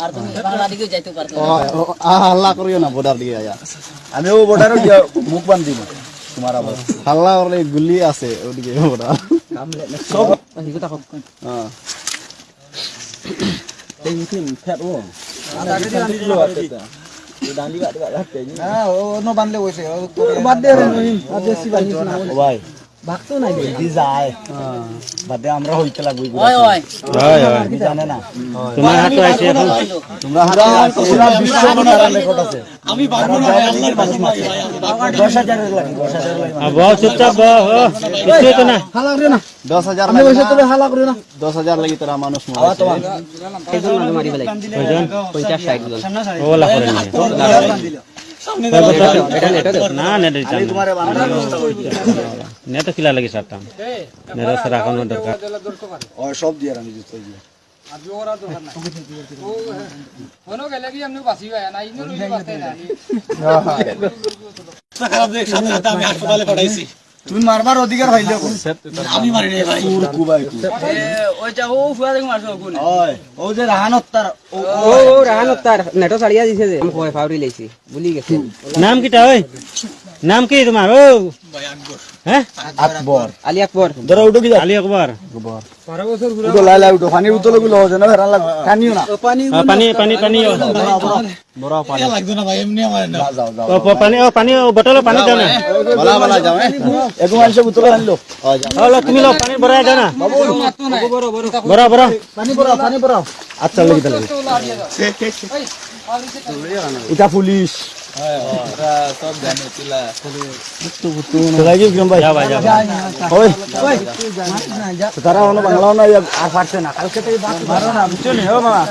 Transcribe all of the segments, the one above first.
আর তুমি বাংলা দিকে যাইতে পারতো ও ও, আ, হাল্লা করিও না বর্ডার দিকে আয়া আমিও বর্ডারও গিয়া মুখ বান্ধিম তোমার আবার হাল্লা করলে গুলি আছে ওদিকে বর্ডার সব হ্যাঁ হ্যাঁ ও নো বানলে হইছে বাদ দে রে বাদ দে সিবা ও ভাই ভাগতো নাই দে দি যায়। বাদ আমরা হইতে লাগবো ওই ওই হয়। কি জানে না। তোমার হাতে আছে এখন। তোমরা হাতে পুরা বিশ্ব বনার রেকর্ড আছে। আমি বানবো না আল্লাহর মারছে 10000 লাগে 10000 লাগে আর বহ চুপচাপ বহ ও, তো না। হালা করে না। করে না। লাগি তোরা মানুষ কয়জন? ওলা করে না। তোমারে নেট খিলা লাগি সারতাম। নেট রাখানোর দরকার। ও সব দিয়ে আমি দিতে দিয়ে তুমি মারবার অধিকার পাইলে আমি মারি ভাই। কুবাই ওই যা ও ফুয়া দেখো মারছো কোন ওই ও যে ও ও রাহান নেটো ছাড়িয়া দিছে যে। আমি কয় ফাউরি লাইছি বুলি গেছে। নাম কিটা ওই? নাম কি তোমার? ও! হ্যাঁ? আকবর আলী আকবর। ধরো উঠো কি যা আলী আকবর। উঠো লাই লাই উঠো। পানি উতলে গুলো হচ্ছে না হেরান লাগ কানিও না। আ, পানি পানি পানি ও। যাও যাও ও, প- পানি ও পানি ও বটল পানি দাও না। বলা বলা যাও হ্যাঁ। একু মানুষ উতলে আনলো। ও লো, তুমি লো পানি ভরাই দাও না। বড় বড়। পানি পড়াও পানি পড়াও আচ্ছা লাগি তাহলে এটা পুলিশ। লাগি কিরম ভাই যাও ভাই যাও ওই ওই তারা অন্য বাংলা না আর পারছে না কালকে থেকে মারো না বুঝছ নি ও মামা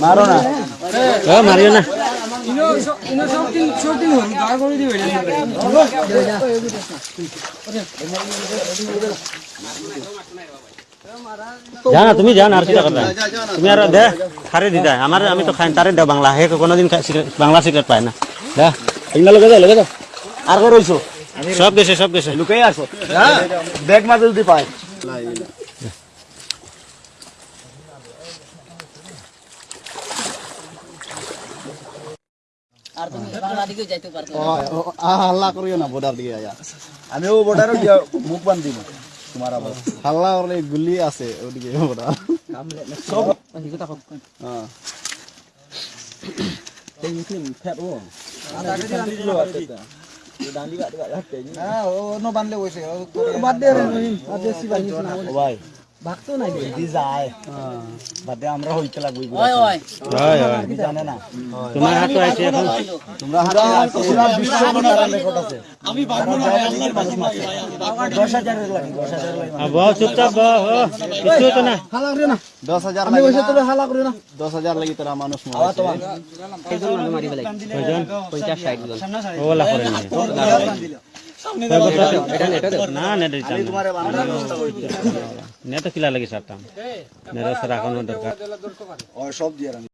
মারো না ও মারিও না জানা তুমি জানা আর কিটা কথা তুমি আর দে খারে দিদা আমার আমি তো খাই তারে দাও বাংলা হে কোনোদিন খা- সিগারেট- বাংলা সিগারেট পায় না দে এগুলা লগে যাও লগে যাও আর কো রইছো সব গেছে সব গেছে লুকাই আসো। ব্যাগ মাঝে যদি হাল্লা করিও না বর্ডার দিকে আয়া। আমিও বর্ডারও গিয়া মুখ বান্ধিম তোমার আবার। হাল্লা করলে গুলি আছে ওদিকে বর্ডার। সব হ্যাঁ। ও নো বানলে হইছে বাদ দে রে বাদ দে সিবা ও ভাই ভাগতো নাই দে দি যায় বাদ আমরা হইতে লাগবো ওই ওই হয়। হয় কি জানে না? তোমার হাতে আছে এখন। তোমরা হাতে পুরা বিশ্ব বনার রেকর্ড আছে। আমি বানবো না আল্লাহর মানুষ মারছে 10000 লাগে 10000 লাগে আর চুপচাপ বহ ও, তো না হালা করে না? দশ হাজার আমি হইছে তোরে হালা করে না। দশ হাজার লাগি তোরা মানুষ আওয়া তোমার। একজন মানুষ মারি ফেলাই কয়জন জন ওলা করে না নেট কিলা লাগে সারটা নেতা সারা এখন দরকার। সব দিয়ে